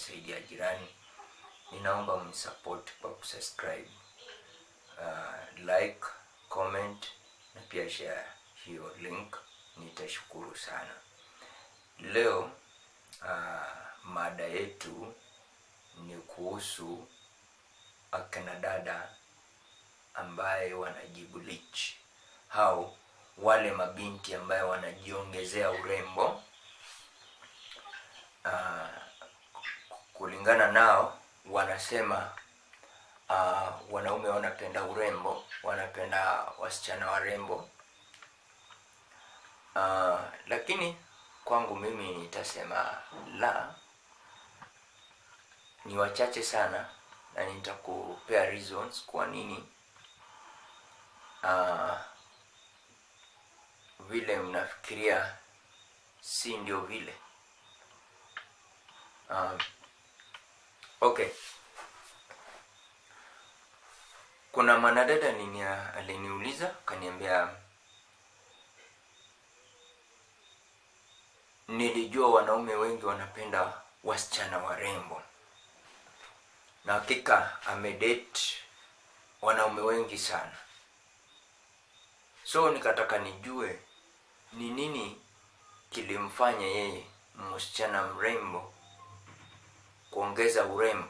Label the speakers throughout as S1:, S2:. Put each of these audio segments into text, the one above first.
S1: umesaidia jirani. Ninaomba mnisupport kwa kusubscribe. Uh, like comment na pia share hiyo link. Nitashukuru sana. Leo uh, mada yetu ni kuhusu akina dada ambaye wanajibu lich au wale mabinti ambaye wanajiongezea urembo. Uh, kulingana nao wanasema uh, wanaume wanapenda urembo wanapenda wasichana warembo. Uh, lakini kwangu mimi nitasema la ni wachache sana na nitakupea reasons kwa nini. Uh, vile mnafikiria si ndio vile. Uh, okay. Kuna mwanadada nini aliniuliza? Kaniambia, nilijua wanaume wengi wanapenda wasichana warembo. Na hakika amedate wanaume wengi sana. So nikataka nijue ni nini kilimfanya yeye msichana mrembo kuongeza urembo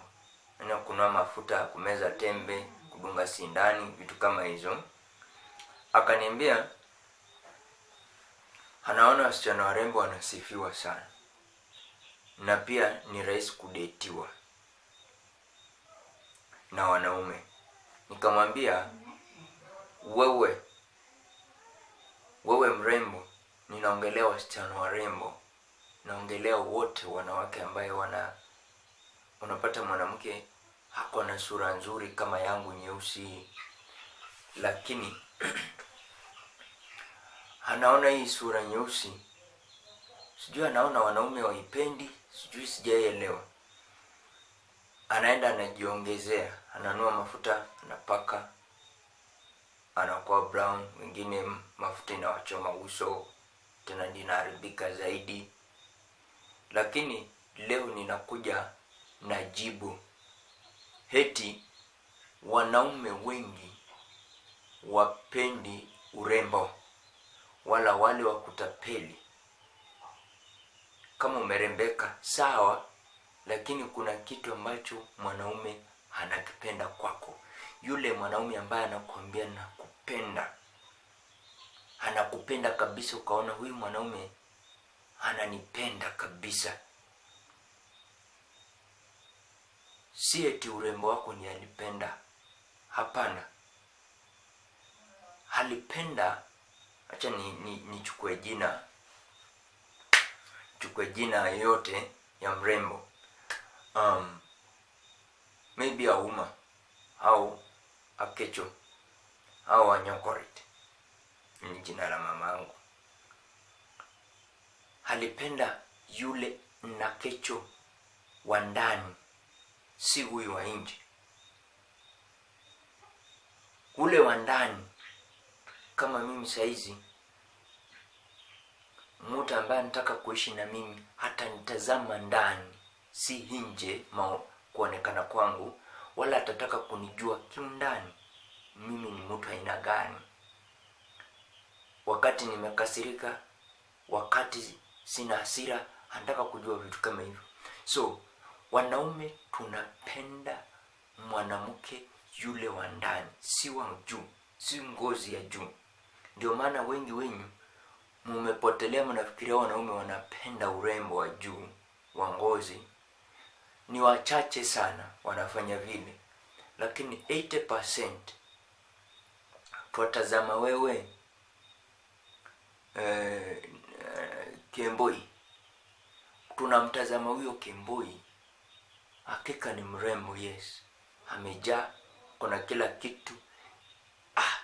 S1: na kunua mafuta kumeza tembe kudunga sindani vitu kama hizo. Akaniambia anaona wasichana warembo wanasifiwa sana na pia ni rahisi kudetiwa na wanaume. Nikamwambia wewe wewe mrembo ninaongelea wasichana warembo naongelea wote wanawake ambaye wana unapata mwanamke hako na sura nzuri kama yangu nyeusi. Lakini anaona hii sura nyeusi. Sijui anaona wanaume waipendi sijui sijaielewa. Anaenda anajiongezea ananua mafuta anapaka anakuwa brown wengine mafuta inawachoma uso tena ndinaharibika zaidi. Lakini leo ninakuja na jibu. Heti wanaume wengi wapendi urembo wala wale wa kutapeli. Kama umerembeka sawa lakini kuna kitu ambacho mwanaume anakipenda kwako. Yule mwanaume ambaye anakuambia nakupenda anakupenda kabisa ukaona huyu mwanaume ananipenda kabisa si eti urembo wako ni alipenda. Hapana. Alipenda nichukue ni, ni jina. Chukue jina yote ya mrembo. Um, maybe auma au akecho au anyokorit ni jina la mama yangu. Alipenda yule nakecho wa ndani si huyu wa nje. Ule wa ndani kama mimi saizi mtu ambaye anataka kuishi na mimi hata nitazama ndani si nje kuonekana kwangu wala atataka kunijua kiundani mimi ni mtu aina gani. Wakati nimekasirika wakati sina hasira anataka kujua vitu kama hivyo. So wanaume tunapenda mwanamke yule wa ndani si wa juu si ngozi ya juu. Ndio maana wengi wenyu mumepotelea mnafikiria wanaume wanapenda urembo wa juu wa ngozi. Ni wachache sana wanafanya vile. Lakini 80% twatazama wewe eh, eh, kemboi tunamtazama huyo kemboi hakika ni mrembo yes amejaa kuna kila kitu. Ah,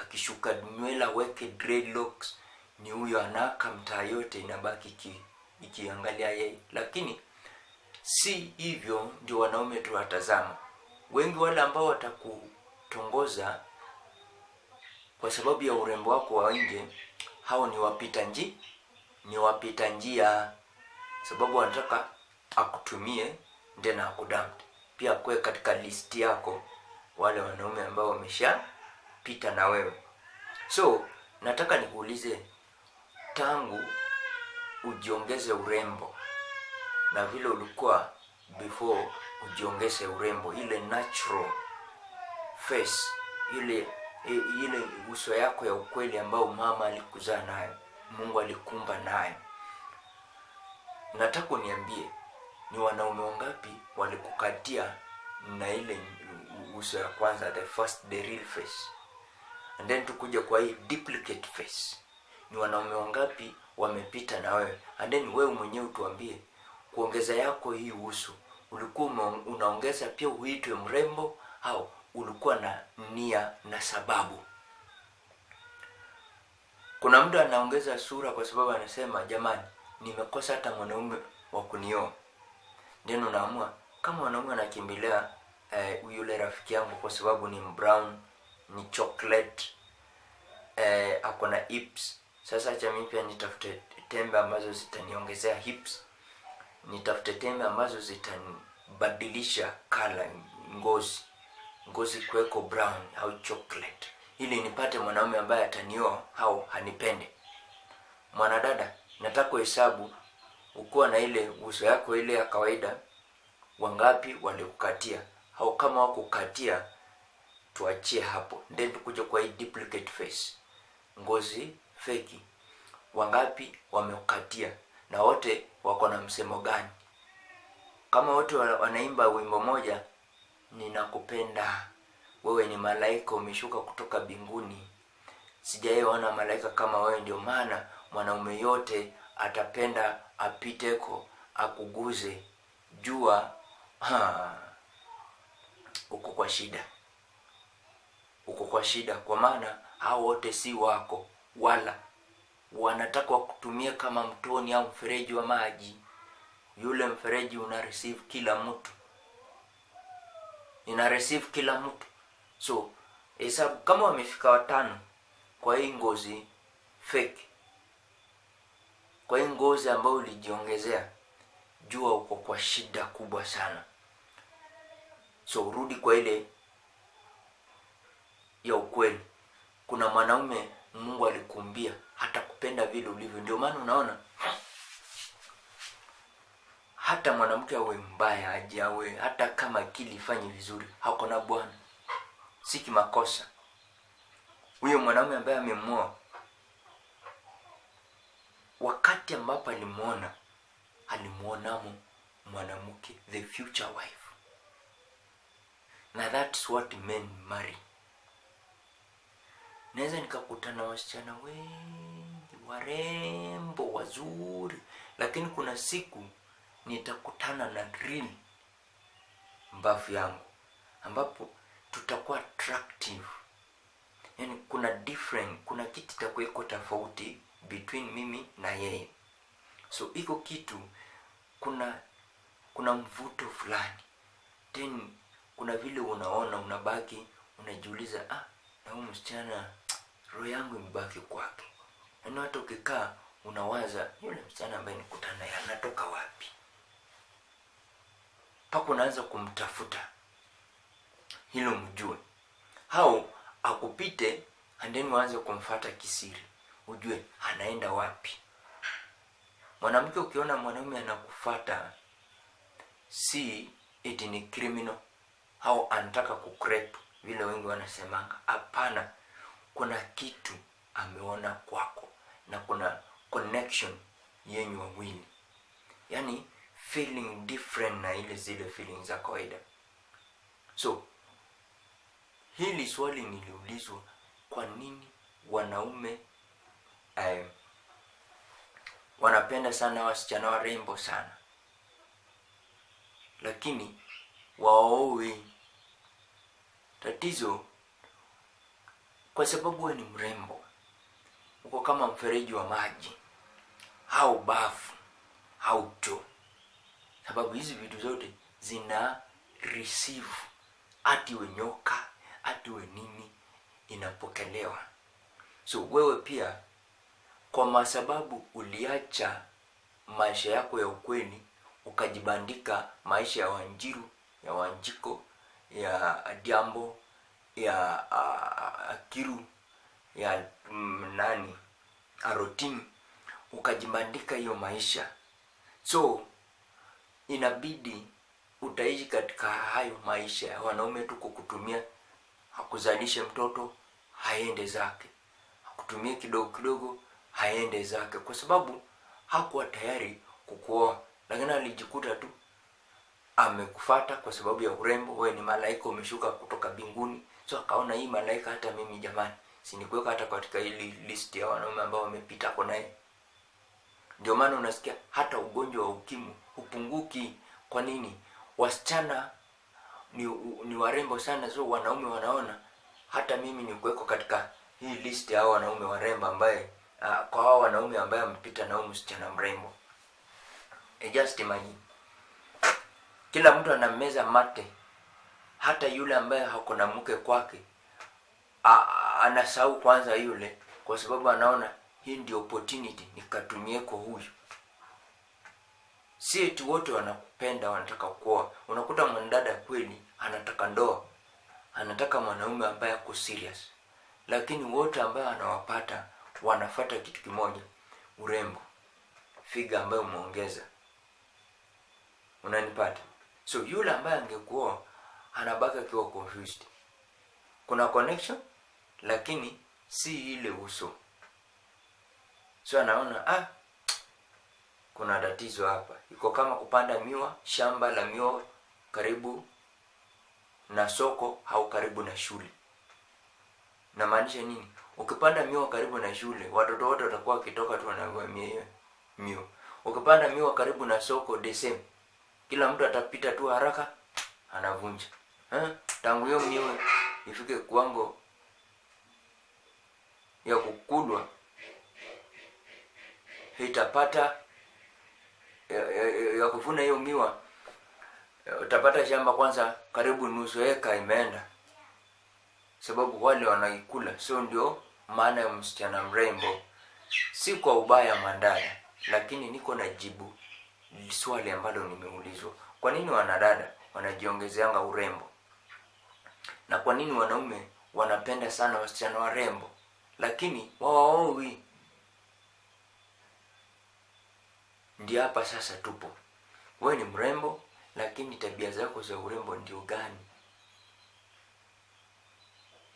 S1: akishuka nywela weke dreadlocks. Ni huyo anaka mtaa yote inabaki iki, ikiangalia yeye. Lakini si hivyo ndio wanaume tuwatazama wengi wale ambao watakutongoza kwa sababu ya urembo wako wa nje hao ni wapita nji ni wapita njia. Sababu wanataka akutumie then akudamp pia kuwe katika listi yako wale wanaume ambao wameshapita na wewe. So nataka nikuulize tangu ujiongeze urembo na vile ulikuwa before ujiongeze urembo ile natural face ile ile uso yako ya ukweli ambao mama alikuzaa nayo mungu alikumba nayo. Nataka uniambie ni wanaume wangapi walikukatia na ile uso ya kwanza the first the real face? And then tukuja kwa hii duplicate face. Ni wanaume wangapi wamepita na wewe? And then wewe mwenyewe utuambie kuongeza yako hii uso ulikuwa unaongeza pia uitwe mrembo au ulikuwa na nia na sababu? Kuna mtu anaongeza sura kwa sababu anasema jamani nimekosa hata mwanaume wa kunioa then unaamua kama wanaume anakimbilia eh, yule rafiki yangu kwa sababu ni brown ni chocolate eh, ako na hips. Sasa acha mimi pia nitafute tembe ambazo zitaniongezea hips. Nitafute tembe ambazo zitanibadilisha kala ngozi. Ngozi kuweko brown au chocolate. Ili nipate mwanaume ambaye atanioa au hanipende. Mwanadada nataka kuhesabu ukuwa na ile uso yako ile ya kawaida wangapi walikukatia? Au kama wakukatia tuachie hapo. Then tukuja kwa hii duplicate face. Ngozi feki. Wangapi wamekukatia? Na wote wako na msemo gani? Kama wote wanaimba wimbo moja ninakupenda. Wewe ni malaika umeshuka kutoka binguni. Sijaiona malaika kama wewe ndio maana mwanaume yote atapenda apiteko akuguze jua ha, uko kwa shida. Uko kwa shida kwa maana hao wote si wako wala wanataka wakutumia kama mtoni au mfereji wa maji. Yule mfereji una receive kila mtu. Ina receive kila mtu. So hesabu kama wamefika watano kwa hii ngozi fake kwa hii ngozi ambayo ulijiongezea jua uko kwa shida kubwa sana. So urudi kwa ile ya ukweli. Kuna mwanaume mungu alikumbia hata kupenda vile ulivyo. Ndio maana unaona hata mwanamke awe mbaya aje awe hata kama akili ifanye vizuri hako na bwana. Si kimakosa. Huyo mwanaume ambaye amemwoa wakati ambapo alimwona alimwonamo mwanamke the future wife. Na that's what men marry. Naweza nikakutana wasichana wengi warembo wazuri. Lakini kuna siku nitakutana na real mbavu yangu ambapo tutakuwa attractive. Yani kuna different kuna kitu itakuweko tofauti between mimi na yeye. So iko kitu kuna kuna mvuto fulani. Then kuna vile unaona unabaki unajiuliza ah na huyu msichana roho yangu imebaki kwake. Yaani hata ukikaa unawaza yule msichana ambaye nikutana naye anatoka wapi? Mpaka unaanza kumtafuta hilo mjue au akupite and then waanze kumfata kisiri ujue anaenda wapi? Mwanamke ukiona mwanaume anakufata si eti ni criminal au anataka kukrep vile wengi wanasemanga. Hapana kuna kitu ameona kwako na kuna connection yenyu wawili. Yani feeling different na ile zile feeling za kawaida. So hili swali niliulizwa kwa nini wanaume eh, wanapenda sana wasichana warembo sana. Lakini waowe tatizo kwa sababu we ni mrembo uko kama mfereji wa maji. Au bafu au to sababu hizi vitu zote zina receive. Ati we nyoka ati we nini inapokelewa. So wewe pia kwa masababu uliacha maisha yako ya ukweni ukajibandika maisha ya wanjiru ya wanjiko ya diambo ya uh, akiru ya mm, nani arotin ukajibandika hiyo maisha. So inabidi utaishi katika hayo maisha. Ya wanaume tu kutumia hakuzalishe mtoto haende zake. Akutumie kidogo kidogo haende zake kwa sababu hakuwa tayari kukuoa. Lakini alijikuta tu amekufata kwa sababu ya urembo. Wewe ni malaika umeshuka kutoka binguni so akaona hii malaika hata mimi jamani sinikuweka hata katika hili list ya wanaume ambao wamepita kwa naye. Ndio maana unasikia hata ugonjwa wa ukimwi hupunguki. Kwa nini? Wasichana ni, ni warembo sana. So wanaume wanaona hata mimi ni kuweko katika hii list ya wanaume warembo ambaye uh, kwa hao wanaume ambaye amepita na msichana mrembo. E just imagine. Kila mtu anameza mate. Hata yule ambaye hako na mke kwake anasahau kwanza yule kwa sababu anaona hii ndio opportunity nikatumie kwa huyu. Si eti wote wanakupenda wanataka kuoa. Unakuta mwanadada kweli anataka ndoa. Anataka mwanaume ambaye ako serious. Lakini wote ambaye anawapata wanafata kitu kimoja. Urembo. Figa ambayo umeongeza. Unanipata? So yule ambaye angekuoa anabaki akiwa confused. Kuna connection lakini si ile uso. So anaona ah kuna tatizo hapa. Iko kama kupanda miwa shamba la miwa karibu na soko au karibu na shule. Namaanisha nini ukipanda miwa karibu na shule watoto wote watakuwa wakitoka tu wanavua miwa ukipanda miwa karibu na soko the same. Kila mtu atapita tu haraka anavunja. Eh? tangu hiyo miwa ifike kiwango ya kukulwa itapata ya, ya, ya, kuvuna hiyo miwa utapata shamba kwanza karibu nusu eka imeenda sababu wale wanaikula so ndio maana ya msichana mrembo. Si kwa ubaya Mandala lakini niko na jibu swali ambalo nimeulizwa. Kwa nini wanadada wanajiongezeanga urembo? Na kwa nini wanaume wanapenda sana wasichana warembo lakini wawaowi? Ndio hapa sasa tupo. Wewe ni mrembo lakini tabia zako za urembo ndio gani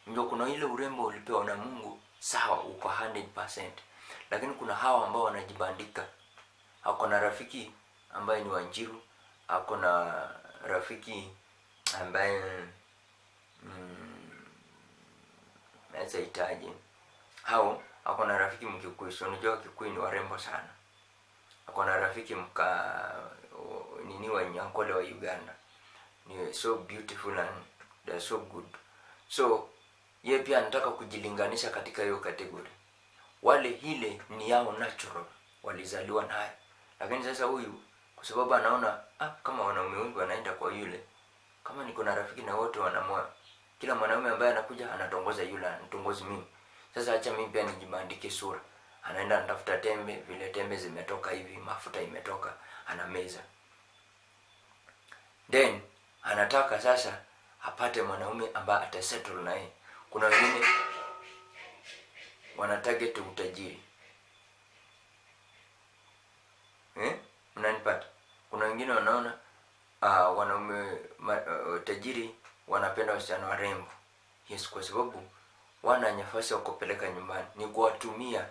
S1: ndio kuna ile urembo ulipewa na mungu sawa uko 100% lakini kuna hawa ambao wanajibandika. Ako na rafiki ambaye ni wanjiru ako na rafiki ambaye mm, naweza hao, ako na rafiki mkikuyu. Si unajua wakikuyu ni warembo sana. Ako na rafiki mka nini wa nyankole wa uganda. Ni so beautiful and they're so good. So ye pia anataka kujilinganisha katika hiyo kategori wale ile ni yao natural walizaliwa nayo. Lakini sasa huyu kwa sababu anaona ah, kama wanaume wengi wanaenda kwa yule kama niko na rafiki na wote wanamoa kila mwanaume ambaye anakuja anatongoza yule anatongozi mimi. Sasa acha mimi pia nijibandike sura. Anaenda anatafuta tembe vile tembe zimetoka hivi mafuta imetoka anameza. Then anataka sasa apate mwanaume ambaye atasettle naye kuna wengine wana target utajiri. Eh? mnanipata? Kuna wengine wanaona uh, wanaume uh, tajiri wanapenda wasichana warembo. Yes kwa sababu wana nafasi ya kupeleka nyumbani. Ni kuwatumia.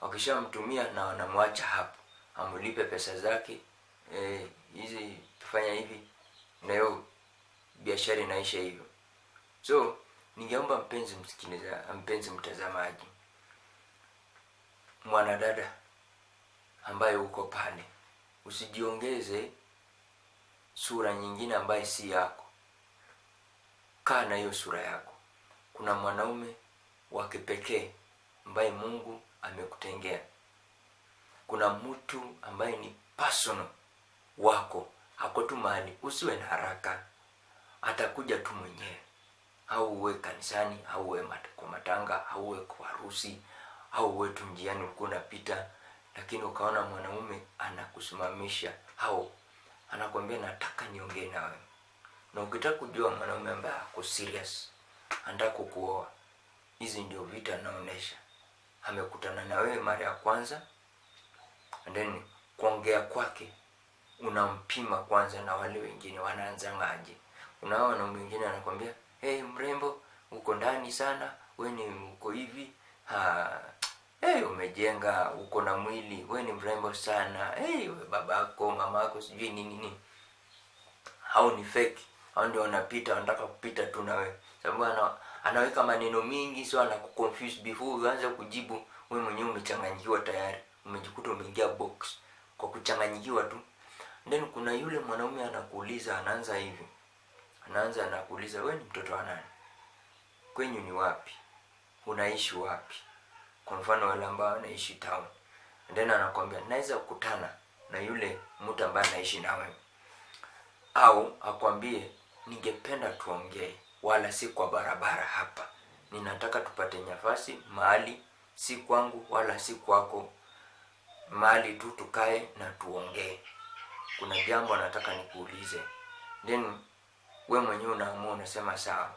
S1: Wakishamtumia na wanamwacha hapo. Amlipe pesa zake eh, hizi tufanya hivi na hiyo biashara inaisha hivyo. So ningeomba mpenzi msikiliza mpenzi mtazamaji mwanadada ambaye uko pale usijiongeze sura nyingine ambaye si yako. Kaa na hiyo sura yako. Kuna mwanaume wa kipekee ambaye mungu amekutengea. Kuna mtu ambaye ni personal wako. Hako tu mahali usiwe na haraka. Atakuja tu mwenyewe au uwe kanisani au uwe mat kwa matanga au uwe kwa harusi au uwe tu njiani ulikuwa unapita lakini ukaona mwanaume anakusimamisha au anakwambia nataka niongee na wewe na ukitaka kujua mwanaume ambaye ako serious anataka kukuoa hizi ndio vita anaonesha. amekutana na wewe mara ya kwanza and then kuongea kwake unampima kwanza na wale wengine wanaanzangaje unao wanaume wengine anakwambia hey, mrembo uko ndani sana we ni uko hivi. Ha, hey, umejenga uko na mwili we ni mrembo sana. Hey, we babako mamako sijui nini nini. Au ni fake. Au ndio wanapita wanataka kupita tu na wewe sababu ana, anaweka maneno mingi so anakuconfuse before uanze kujibu we mwenyewe umechanganyikiwa tayari. Umejikuta umeingia box kwa kuchanganyikiwa tu. Then kuna yule mwanaume anakuuliza anaanza hivi anaanza anakuuliza we ni mtoto wa nani? Kwenyu ni wapi? Unaishi wapi? Kwa mfano wale ambao wanaishi town. Then anakwambia naweza kukutana na yule mtu ambaye anaishi na wewe. Au akwambie ningependa tuongee wala si kwa barabara hapa. Ninataka tupate nafasi mahali si kwangu wala si kwako. Mahali tu tukae na tuongee. Kuna jambo anataka nikuulize. Then we mwenyewe unaamua unasema sawa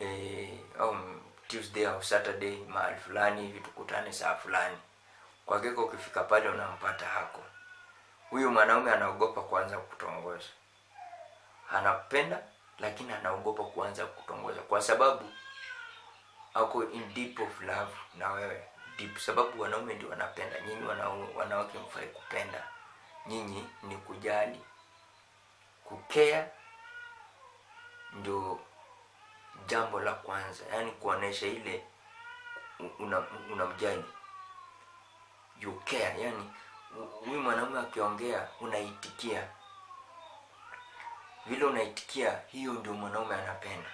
S1: e, au tuesday au saturday mahali fulani hivi tukutane saa fulani. Kwa hakika ukifika pale unampata hako. Huyu mwanaume anaogopa kuanza kutongoza anapenda lakini anaogopa kuanza kutongoza kwa sababu ako in deep of love na wewe. Deep sababu wanaume ndio wanapenda. Nyinyi wanawake mfai kupenda. Nyinyi ni kujali kukea ndio jambo la kwanza yani kuonesha ile unamjani una you care yani huyu mwanaume akiongea unaitikia. Vile unaitikia hiyo ndio mwanaume anapenda.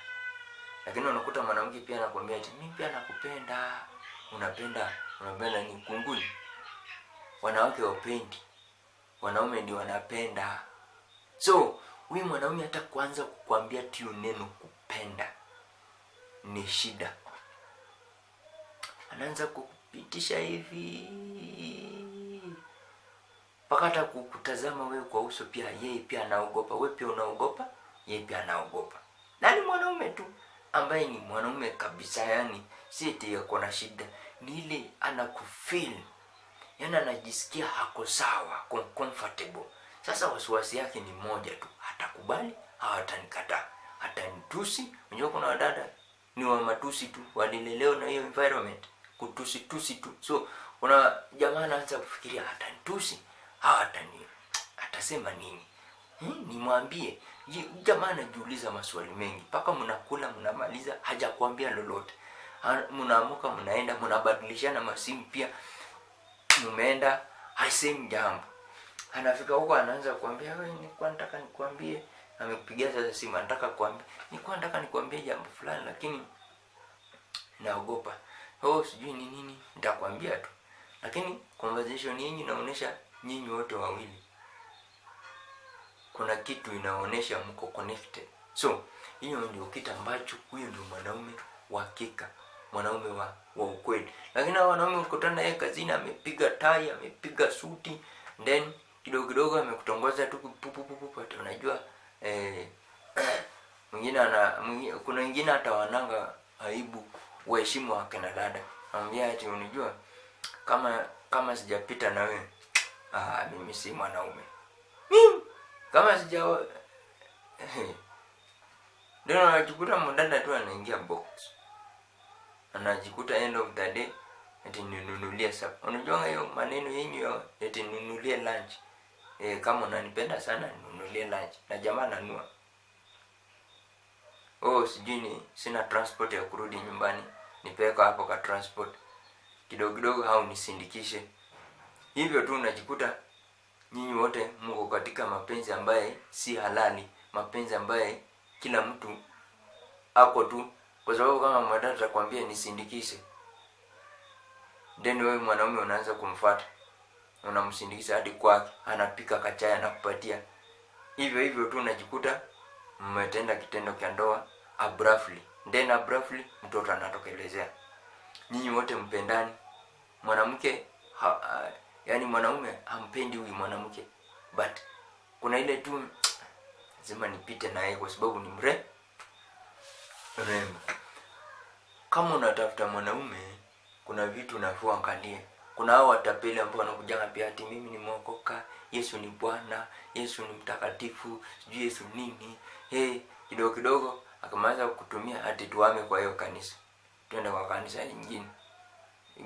S1: Lakini unakuta mwanamke pia anakuambia ati mimi pia nakupenda. Unapenda unapenda ni kunguni wanawake wapendi wanaume ndio wanapenda. So huyu mwanaume hata kuanza kukwambia tio neno kupenda ni shida. Anaanza kukupitisha hivi mpaka hata kukutazama wewe kwa uso pia yeye pia anaogopa. Wewe pia unaogopa yeye pia anaogopa. Na ni mwanaume tu ambaye ni mwanaume kabisa yani si eti yako na shida. Ni ile anakufeel yani anajisikia hako sawa comfortable sasa wasiwasi yake ni moja tu hatakubali au atanikataa atanitusi unajua kuna wadada ni wa matusi tu walilelewa na hiyo environment. Kutusi tusi tu. So una jamaa anaanza kufikiria atanitusi au atani atasema nini? Hmm? nimwambie. Jamaa anajiuliza maswali mengi. Mpaka mnakula mnamaliza hajakuambia lolote. Mnaamuka mnaenda mnabadilishana masimu pia. Mmeenda haisemi jambo anafika huko anaanza kuambia ni nilikuwa nataka nikwambie. Amekupigia sasa simu anataka kuambia nilikuwa nataka nikwambie jambo fulani lakini naogopa. Oh sijui ni nini? Nitakwambia tu. Lakini conversation yenyu inaonyesha nyinyi wote wawili. Kuna kitu inaonyesha mko connected. So hiyo ndio kitu ambacho huyo ndio mwanaume wa kika mwanaume wa, wa ukweli. Lakini wanaume ukutana naye kazini amepiga tai amepiga suti then kidogo kidogo amekutongoza tu pupupupupu ati unajua eh, mwingine ana mwingine, kuna wengine hata wananga aibu waheshimu wakina dada. Anambia ati unijua kama kama sijapita na wewe ah, mimi si mwanaume. Mimi, kama sija ndio anajikuta mdada tu anaingia box. Anajikuta end of the day eti ninunulie sasa unajua hiyo maneno yenyu eti ninunulie lunch e, kama unanipenda sana ninunulie lunch na jamaa nanua oh sijui ni sina transport ya kurudi nyumbani. Nipeka hapo ka transport. Kidogo kidogo au nisindikishe. Hivyo tu unajikuta nyinyi wote mko katika mapenzi ambaye si halali. Mapenzi ambaye kila mtu ako tu. Kwa sababu kama mwadada atakwambia nisindikishe. Then wewe mwanaume unaanza kumfuata unamsindikisha hadi kwake anapika kachai anakupatia. Hivyo hivyo tu unajikuta mmetenda kitendo cha ndoa abruptly. Then abruptly mtoto anatokelezea nyinyi wote mpendani. Mwanamke ha, ha, yani mwanaume hampendi huyu mwanamke. But kuna ile tu lazima nipite naye kwa sababu ni mre rembo kama unatafuta mwanaume kuna vitu unafua angalia kuna hao watapeli ambao wanakujanga pia ati mimi nimeokoka yesu ni bwana yesu ni mtakatifu sijui yesu nini. Hey, kidogo kidogo akamaliza kutumia ati tuame kwa hiyo kanisa. Twende kwa kanisa nyingine.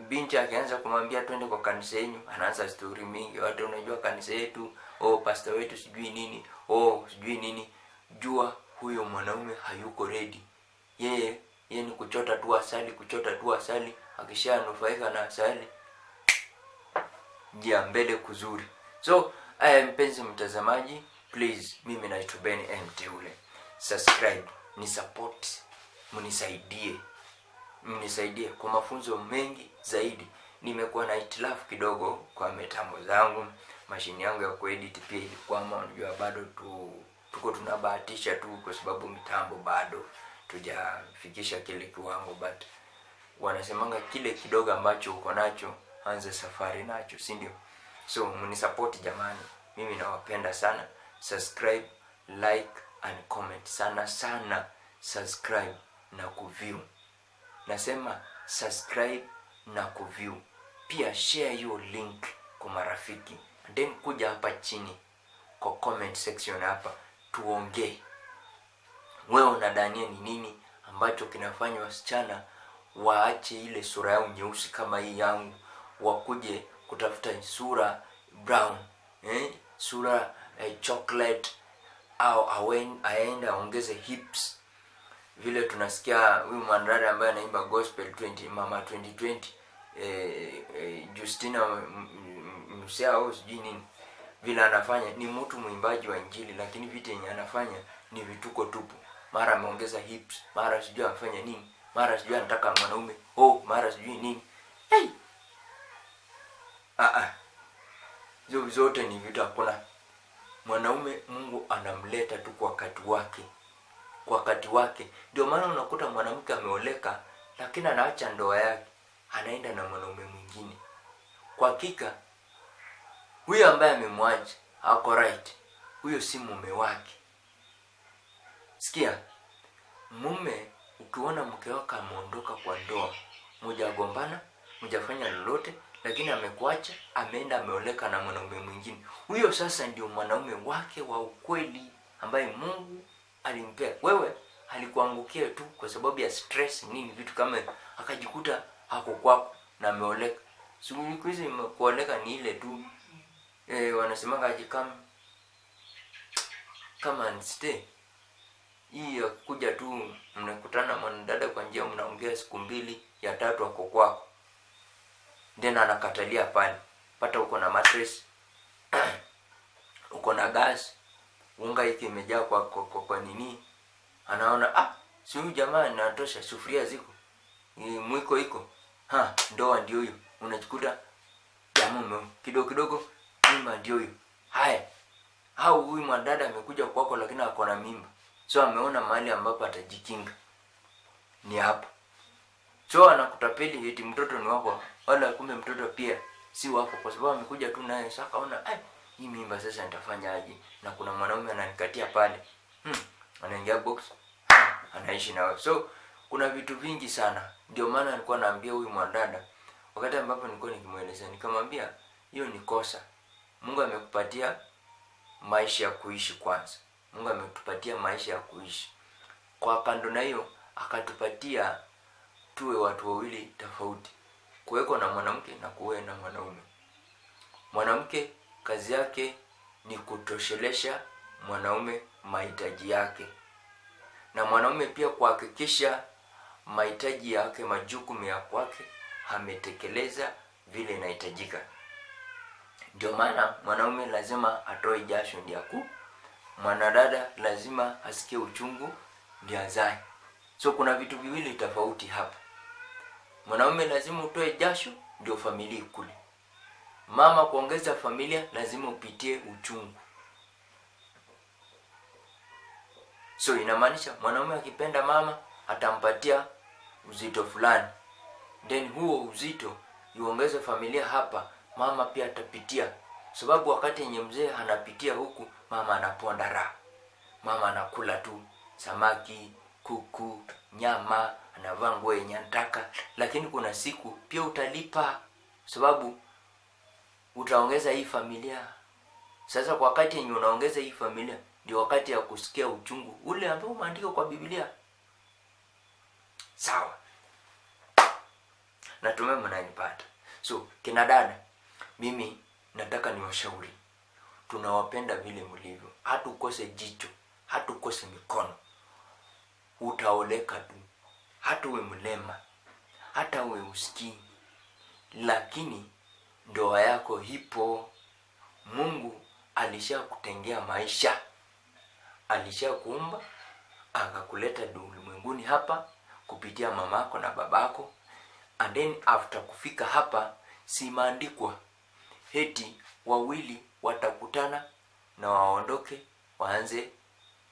S1: Binti akianza kumwambia twende kwa kanisa yenyu anaanza stori mingi. Watu unajua kanisa yetu? Oh pastor wetu sijui nini. Oh sijui nini. Jua huyo mwanaume hayuko ready. Yeye yeye ni kuchota tu asali kuchota tu asali. Akishanufaika na asali njia mbele kuzuri. So aya mpenzi mtazamaji please mimi naitwa ben mteule subscribe ni support mnisaidie. Mnisaidie kwa mafunzo mengi zaidi. Nimekuwa na itilafu kidogo kwa mitambo zangu. Mashini yangu ya kuedit pia ilikwama unajua bado tu tuko tunabahatisha tu kwa sababu mitambo bado tujafikisha kile kiwango but wanasemanga kile kidogo ambacho uko nacho anza safari nacho si ndio? So mnisupport jamani. Mimi nawapenda sana. Subscribe like and comment. Sana sana subscribe na kuview. Nasema subscribe na kuview. Pia share hiyo link kwa marafiki. And then kuja hapa chini kwa comment section hapa tuongee. Wewe unadania ni nini ambacho kinafanya wasichana waache ile sura yao nyeusi kama hii yangu wakuje kutafuta sura brown eh? sura eh, chocolate au awen- aende aongeze hips vile tunasikia huyu mwanadada ambaye anaimba gospel 20 mama 2020 eh, eh, justina msea au sijui nini vile anafanya ni mtu mwimbaji wa injili lakini vitu yenye anafanya ni vituko tupu mara ameongeza hips mara sijui afanya nini mara sijui anataka mwanaume oh mara sijui nini hey! Ah, ah. hizo zote ni vitu hakuna. Mwanaume mungu anamleta tu kwa wakati wake. Kwa wakati wake. Ndio maana unakuta mwanamke ameoleka lakini anaacha ndoa yake. Anaenda na mwanaume mwingine. Kwa hakika huyo ambaye amemwacha ako right. Huyo si mume wake. Sikia mume ukiona mke wako ameondoka kwa ndoa mujagombana mujafanya lolote lakini amekuacha ameenda ameoleka na mwanaume mwingine. Huyo sasa ndio mwanaume wake wa ukweli ambaye mungu alimpea. Wewe alikuangukia tu kwa sababu ya stress nini vitu kama akajikuta hako kwako na ameoleka. Siku hizi kuoleka ni ile tu. E, wanasemanga kama kama stay. Hii ya kuja tu mnakutana mwanadada kwa njia mnaongea siku mbili ya tatu ako kwako then anakatalia pale. Pata uko na mattress uko na gas unga hiki imejaa kwa, kwa, kwa, kwa nini? Anaona ah si huyu jamaa natosha sufuria ziko. Mwiko iko ha ndoa ndio hiyo. Unachukuta jamume kidogo kidogo mimba ndio hiyo. Haya au huyu mwadada amekuja kwako lakini ako na mimba. So ameona mahali ambapo atajikinga. Ni hapo. So anakutapeli eti mtoto ni wako wala kumbe mtoto pia si wako kwa sababu amekuja tu naye sasa kaona eh, hii mimba sasa nitafanyaje? na kuna mwanaume ananikatia pale hmm. anaingia box anaishi na wewe. so kuna vitu vingi sana ndio maana nilikuwa naambia huyu mwadada wakati ambapo nilikuwa nikimuelezea, nikamwambia hiyo ni kosa mungu amekupatia maisha ya kuishi kwanza mungu ametupatia maisha ya kuishi kwa kando na hiyo akatupatia tuwe watu wawili tofauti kuweko na mwanamke na kuwe na mwanaume. Mwanamke kazi yake ni kutoshelesha mwanaume mahitaji yake. Na mwanaume pia kuhakikisha mahitaji yake majukumu ya kwake ametekeleza vile inahitajika. Ndio maana mwanaume lazima atoe jasho ndio aku mwanadada lazima asikie uchungu ndio azae. So kuna vitu viwili tofauti hapa mwanaume lazima utoe jasho ndio familia ikule. Mama kuongeza familia lazima upitie uchungu. So inamaanisha mwanaume akipenda mama atampatia uzito fulani. Then huo uzito iongeze familia hapa mama pia atapitia. Sababu wakati yenye mzee anapitia huku mama anaponda raha. Mama anakula tu samaki kuku nyama anavaa nguo yenye anataka lakini kuna siku pia utalipa sababu utaongeza hii familia. Sasa kwa wakati yenye unaongeza hii familia ndio wakati ya kusikia uchungu ule ambao umeandika kwa biblia. Sawa. Natumai mnanipata. So kina dada mimi nataka niwashauri. Tunawapenda vile mlivyo. Hatukose jicho hatukose mikono utaoleka tu. Hata uwe mlema hata uwe usikii lakini ndoa yako hipo mungu alishakutengea maisha alishakuumba akakuleta ulimwenguni hapa kupitia mamako na babako. And then after kufika hapa simaandikwa. Heti wawili watakutana na waondoke waanze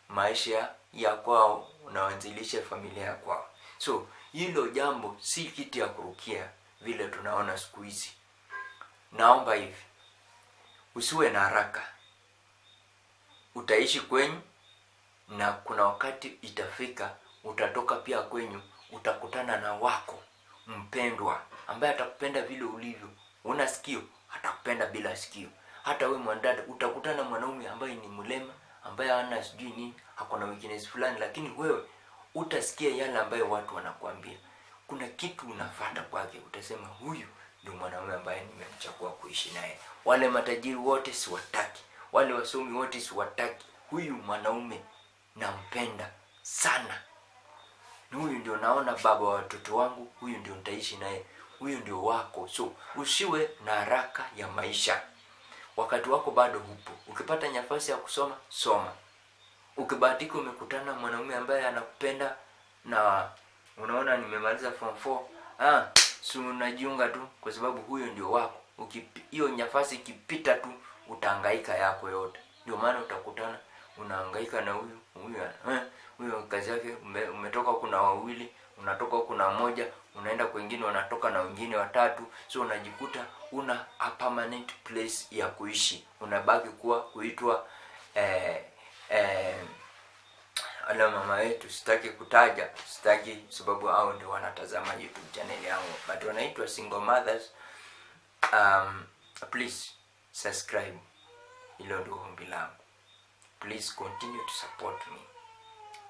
S1: maisha ya kwao na waanzilishe familia ya kwao. So hilo jambo si kitu ya kurukia vile tunaona siku hizi. Naomba hivi usiwe na haraka. Utaishi kwenyu na kuna wakati itafika utatoka pia kwenyu utakutana na wako mpendwa ambaye atakupenda vile ulivyo. Una sikio atakupenda bila sikio. Hata we mwandada utakutana mwanaume ambaye ni mlema ambaye hana sijui nini hakuna weakness fulani lakini wewe utasikia yale ambayo watu wanakuambia. Kuna kitu unafata kwake utasema huyu ndio mwanaume ambaye nimemchagua kuishi naye. Wale matajiri wote siwataki. Wale wasomi wote siwataki. Huyu mwanaume nampenda sana. Huyu ndio naona baba wa watoto wangu huyu ndio nitaishi naye huyu ndio wako. So usiwe na haraka ya maisha wakati wako bado upo. Ukipata nafasi ya kusoma soma. Ukibahatika umekutana mwanaume ambaye anakupenda na unaona nimemaliza form 4 ah si unajiunga tu kwa sababu huyo ndio wako. Hiyo nafasi ikipita tu utahangaika yako yote. Ndio maana utakutana unahangaika na huyu huyu eh, huyo kazi yake ume, umetoka kuna wawili unatoka kuna na moja unaenda kwingine, unatoka na wengine watatu. So unajikuta una a permanent place ya kuishi. Unabaki kuwa kuitwa eh, eh, ala mama wetu sitaki kutaja sitaki sababu hao ndio wanatazama youtube channel yangu. But wanaitwa single mothers um, please subscribe. Hilo ndio ombi langu. Please continue to support me.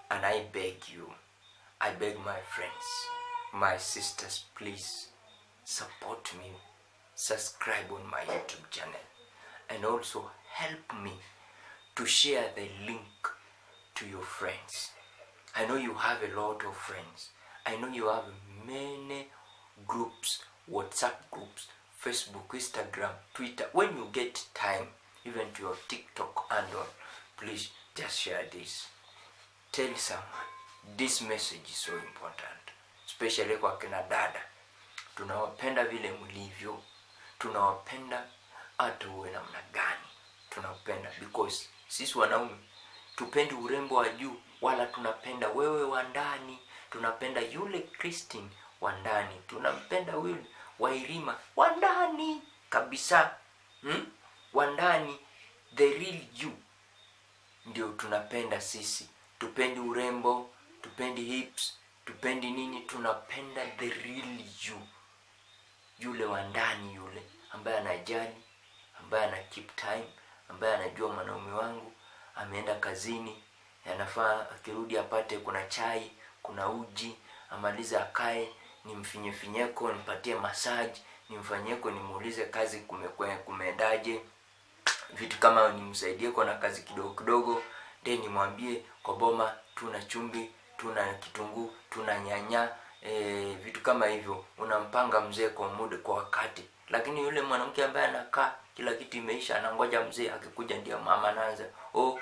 S1: And i beg you i beg my friends my sisters please support me subscribe on my youtube channel and also help me to share the link to your friends. I know you have a lot of friends. I know you have many groups whatsapp groups facebook instagram twitter. When you get time even to your tiktok and all please just share this. Tell someone. This message is so important especially kwa kina dada. Tunawapenda vile mlivyo tunawapenda hata uwe namna gani tunapenda because sisi wanaume tupendi urembo wa juu wala tunapenda wewe wa ndani tunapenda yule kristin wa ndani tunampenda yule wairima wa ndani kabisa hmm? wa ndani the real you. Ndio tunapenda sisi. Tupendi urembo tupendi hips tupendi nini tunapenda the real you yule wa ndani yule ambaye anajali ambaye ana keep time ambaye anajua mwanaume wangu ameenda kazini anafaa akirudi apate kuna chai kuna uji amalize akae nimfinyefinyeko nimpatie massage nimfanyeko nimuulize kazi kumeendaje. Vitu kama nimsaidie kwa na kazi kidogo kidogo de nimwambie kwa boma tuna chumbi tuna kitunguu tuna nyanya e, vitu kama hivyo unampanga mzee kwa muda kwa wakati. Lakini yule mwanamke ambaye anakaa kila kitu imeisha anangoja mzee akikuja ndio mama anaanza oh